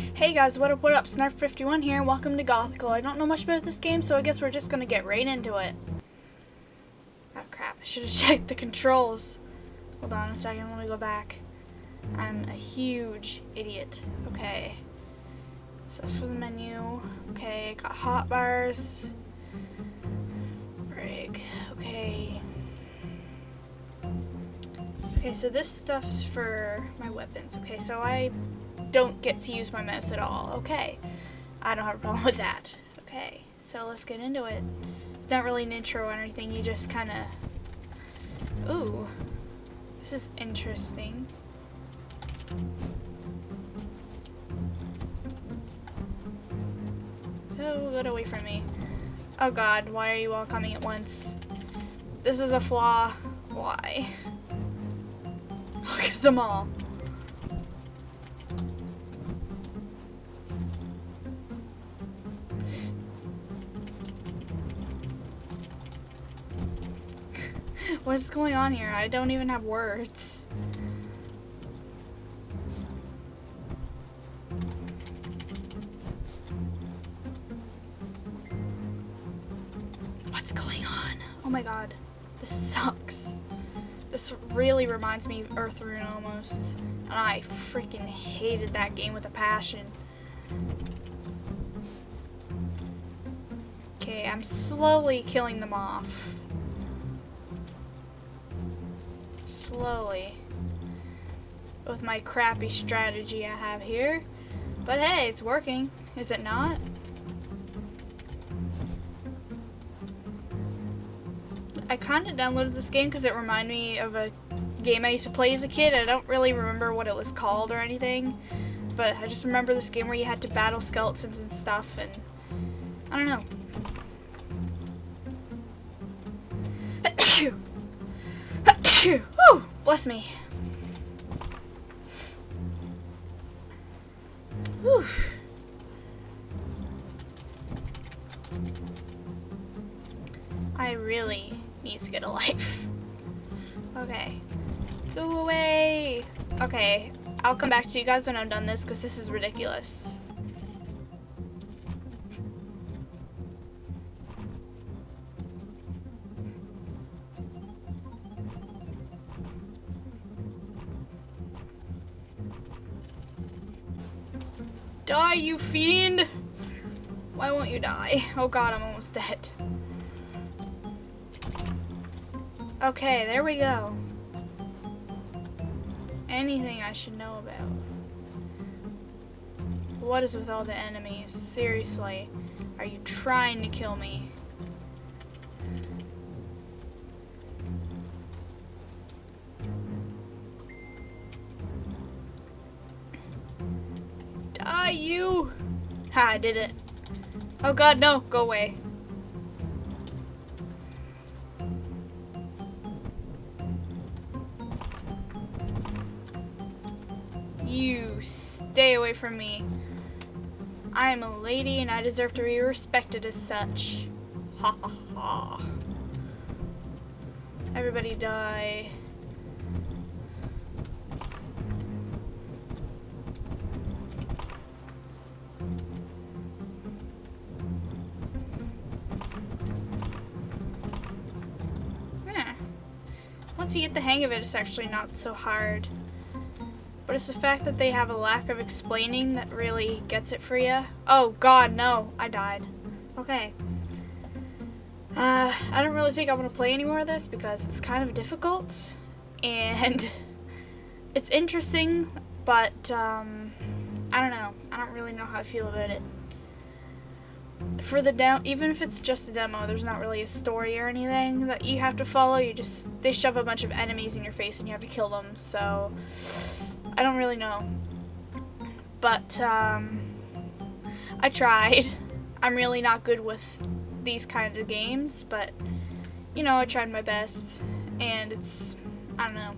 Hey guys, what up, what up? Snarf51 here, welcome to Gothical. I don't know much about this game, so I guess we're just gonna get right into it. Oh crap, I should have checked the controls. Hold on a second, let me go back. I'm a huge idiot. Okay. So that's for the menu. Okay, got hot bars. Rig. Okay. Okay, so this stuff is for my weapons. Okay, so I don't get to use my mouse at all. Okay, I don't have a problem with that. Okay, so let's get into it. It's not really an intro or anything, you just kind of... Ooh, this is interesting. Oh, get away from me. Oh god, why are you all coming at once? This is a flaw. Why? Look at them all. What's going on here? I don't even have words. What's going on? Oh my god. This sucks. This really reminds me of Earthrune almost. And I freaking hated that game with a passion. Okay, I'm slowly killing them off. Slowly. With my crappy strategy I have here. But hey, it's working. Is it not? I kind of downloaded this game because it reminded me of a game I used to play as a kid. I don't really remember what it was called or anything, but I just remember this game where you had to battle skeletons and stuff, and I don't know. Achoo! Woo! Bless me. Whew. I really need to get a life. Okay. Go away! Okay, I'll come back to you guys when I'm done this because this is ridiculous. Die, you fiend! Why won't you die? Oh god, I'm almost dead. Okay, there we go. Anything I should know about. What is with all the enemies? Seriously, are you trying to kill me? Ha, I did it. Oh god, no, go away. You stay away from me. I am a lady and I deserve to be respected as such. Ha ha ha. Everybody die. Once you get the hang of it, it's actually not so hard. But it's the fact that they have a lack of explaining that really gets it for you. Oh god, no. I died. Okay. Uh, I don't really think I want to play any more of this because it's kind of difficult. And it's interesting, but um, I don't know. I don't really know how I feel about it. For the demo, even if it's just a demo, there's not really a story or anything that you have to follow. You just, they shove a bunch of enemies in your face and you have to kill them, so... I don't really know. But, um, I tried. I'm really not good with these kinds of games, but, you know, I tried my best, and it's, I don't know.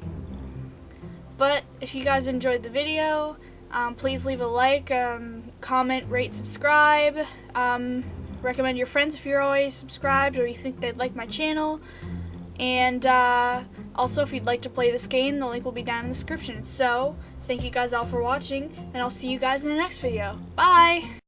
But, if you guys enjoyed the video, um, please leave a like, um, comment, rate, subscribe, um, recommend your friends if you're already subscribed or you think they'd like my channel, and, uh, also if you'd like to play this game, the link will be down in the description. So, Thank you guys all for watching, and I'll see you guys in the next video. Bye!